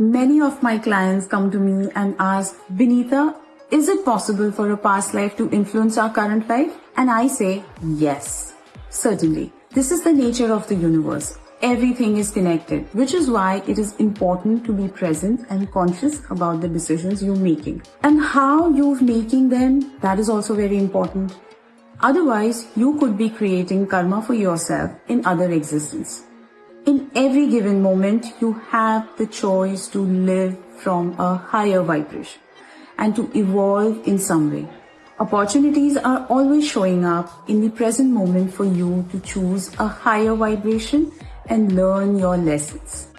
Many of my clients come to me and ask, Vinita, is it possible for a past life to influence our current life? And I say, yes, certainly. This is the nature of the universe. Everything is connected, which is why it is important to be present and conscious about the decisions you're making. And how you're making them, that is also very important. Otherwise, you could be creating karma for yourself in other existence. In every given moment, you have the choice to live from a higher vibration and to evolve in some way. Opportunities are always showing up in the present moment for you to choose a higher vibration and learn your lessons.